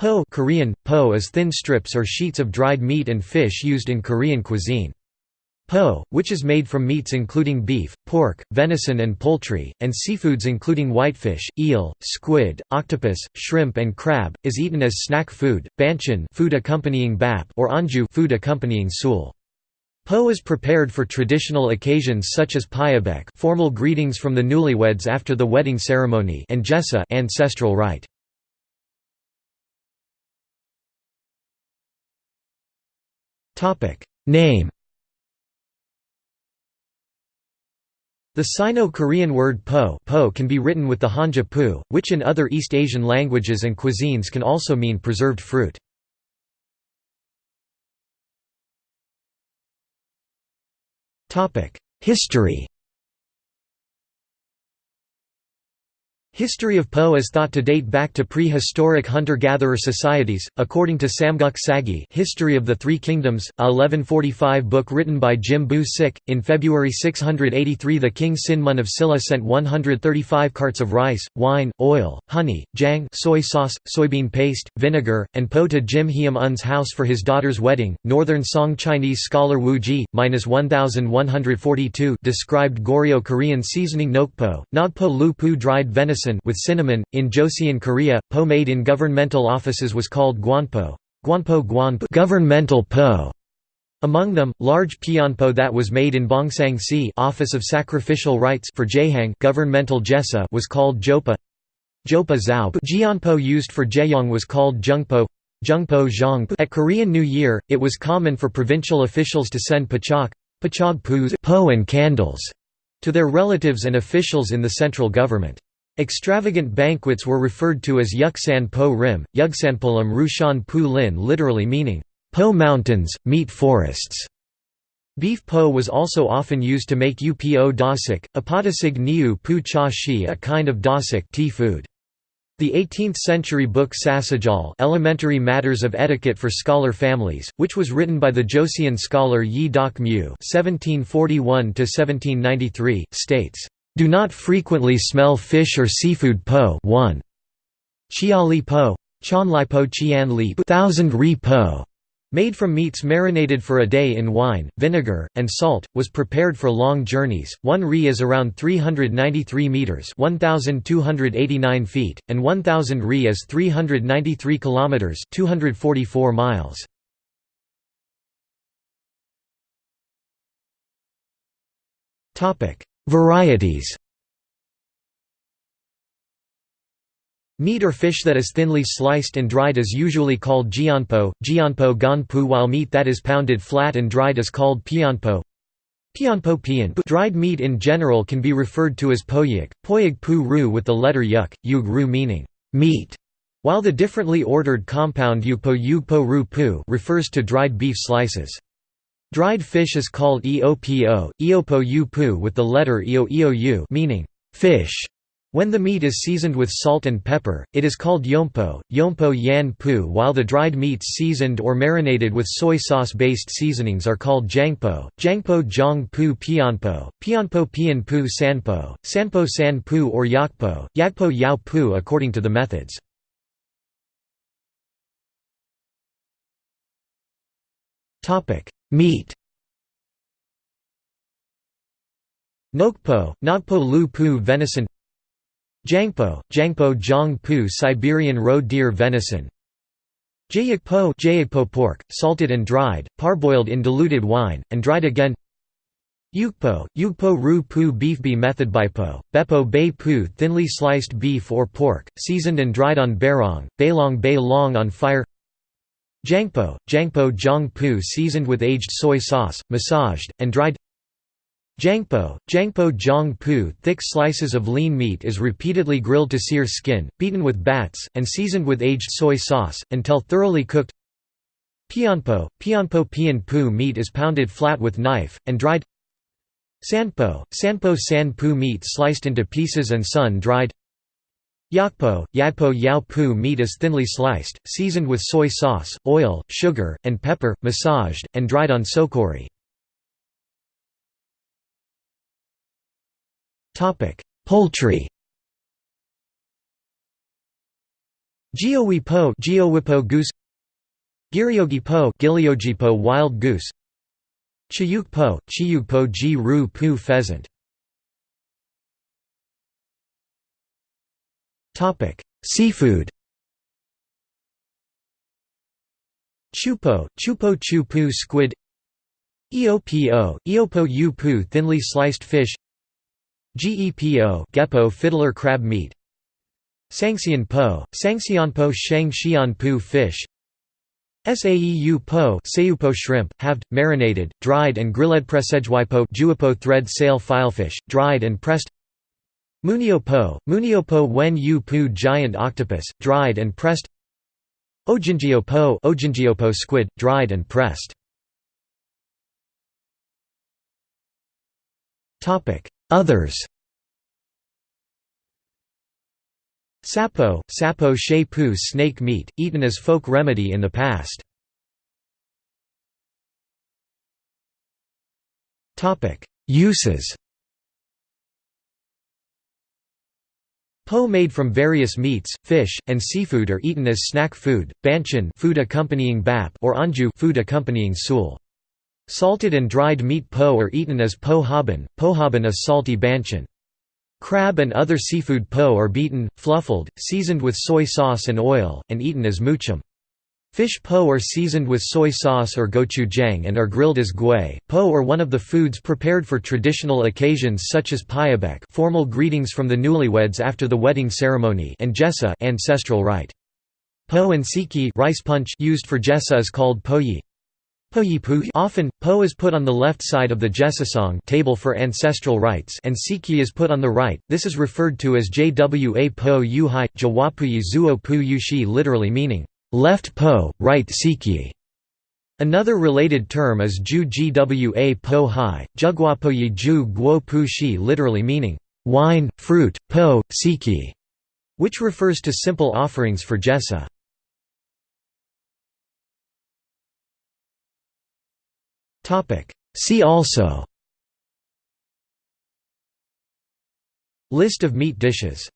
Po Korean, po is thin strips or sheets of dried meat and fish used in Korean cuisine. Po, which is made from meats including beef, pork, venison and poultry, and seafoods including whitefish, eel, squid, octopus, shrimp and crab, is eaten as snack food, banchan food accompanying bap or anju food accompanying sul. Po is prepared for traditional occasions such as pyebaek formal greetings from the newlyweds after the wedding ceremony and jesa ancestral rite. Name The Sino-Korean word po, po can be written with the Hanja pu, which in other East Asian languages and cuisines can also mean preserved fruit. History History of Po is thought to date back to prehistoric hunter-gatherer societies, according to Samguk Sagi History of the Three Kingdoms, a 1145 book written by Jim Bu Sik. In February 683 the king Sinmun of Silla sent 135 carts of rice, wine, oil, honey, jang soy sauce, soybean paste, vinegar, and po to Jim Heum Un's house for his daughter's wedding. Northern Song Chinese scholar Wu Ji, 1142 described Goryeo-Korean seasoning nokpo, nogpo lu pu dried venison with cinnamon. In Joseon, Korea, po made in governmental offices was called guanpo, guanpo guanpo governmental po. Among them, large pianpo that was made in Bongsang-si Office of Sacrificial Rites for Jehang governmental jesa was called jopa. Jopa zao Jianpo used for Jeyong was called jungpo. Jungpo zhang At Korean New Year, it was common for provincial officials to send pachok, pachog po and candles to their relatives and officials in the central government. Extravagant banquets were referred to as Yuksan Po Rim, Yugsanpolam Rushan Pu Lin literally meaning, Po Mountains, meat forests. Beef po was also often used to make upo dasik, apotasig niu pu cha shi a kind of dasik tea food. The 18th-century book Sasajal Elementary Matters of Etiquette for Scholar Families, which was written by the Joseon scholar Yi Dok Mu (1741–1793), states, do not frequently smell fish or seafood po 1. Chiali po Chanlai po Chian li thousand ri po made from meats marinated for a day in wine, vinegar, and salt, was prepared for long journeys. One ri is around 393 meters (1289 feet), and 1000 ri is 393 kilometers (244 miles). Topic: Varieties Meat or fish that is thinly sliced and dried is usually called jianpo, jianpo ganpu while meat that is pounded flat and dried is called pianpo. Pianpo pian dried meat in general can be referred to as poyik, poyig pu ru with the letter yuk, yug ru meaning meat, while the differently ordered compound yugpo yugpo ru pu refers to dried beef slices. Dried fish is called eopo, eopo u pu with the letter eo eou meaning fish. When the meat is seasoned with salt and pepper, it is called yompo, yompo yan pu while the dried meats seasoned or marinated with soy sauce-based seasonings are called jangpo, jangpo jong pu pianpo, pianpo pian pu sanpo, sanpo san pu or yakpo, yakpo yao pu according to the methods. Meat. Nokpo, Nogpo Lu Pu venison. Jangpo, Jangpo Jong Pu Siberian roe deer venison. Jayakpo, Jayakpo pork, salted and dried, parboiled in diluted wine, and dried again. Yukpo, Yukpo Ru Pu beef Be method by Po, Beppo Bei Pu thinly sliced beef or pork, seasoned and dried on Bairong, Beilong Bei Long on fire Jangpo, Jangpo jangpu seasoned with aged soy sauce, massaged, and dried. Jangpo, Jangpo jangpu thick slices of lean meat is repeatedly grilled to sear skin, beaten with bats, and seasoned with aged soy sauce, until thoroughly cooked. Pianpo, Pianpo Pian Pu meat is pounded flat with knife, and dried. Sanpo, Sanpo sanpu meat sliced into pieces and sun-dried Yakpo, Yagpo Yao Pu meat is thinly sliced, seasoned with soy sauce, oil, sugar, and pepper, massaged, and dried on sokori. Poultry. Giowi po goose. Giriogi po Giliogipo wild goose. Chiyuk po Chiyuk po Ji ru pu pheasant Topic. Seafood Chupo Chupo chu pu squid Eopo Eopo yu pu thinly sliced fish Gepo Gepo fiddler crab meat Sangxian po, Sangxianpo Shang Xian pu fish Saeu po Seupo shrimp, halved, marinated, dried and grilled Presejwipo Juipo thread sail filefish, dried and pressed Munio po, Munio po wen yu pu giant octopus, dried and pressed. Ojingeo po squid, dried and pressed. Others. Sapo, sapo shei pu snake meat, eaten as folk remedy in the past. Topic Uses Po made from various meats, fish, and seafood are eaten as snack food, banchan food accompanying bap or anju food accompanying sul. Salted and dried meat po are eaten as po haban, po haban is salty banchan. Crab and other seafood po are beaten, fluffled, seasoned with soy sauce and oil, and eaten as muchum. Fish po are seasoned with soy sauce or gochujang and are grilled as gui. Po are one of the foods prepared for traditional occasions such as pyebaek formal greetings from the newlyweds after the wedding ceremony and jesa ancestral rite. Po and siki rice punch used for jesa is called poyi. Often, po is put on the left side of the jesasong table for ancestral rites and siki is put on the right, this is referred to as jwa po yuhai, jawapuyi zuo pu yushi literally meaning, left po, right siki. Another related term is ju gwa po hai, jugwapoyi ju guo pu shi literally meaning, wine, fruit, po, siki, which refers to simple offerings for jesa. See also List of meat dishes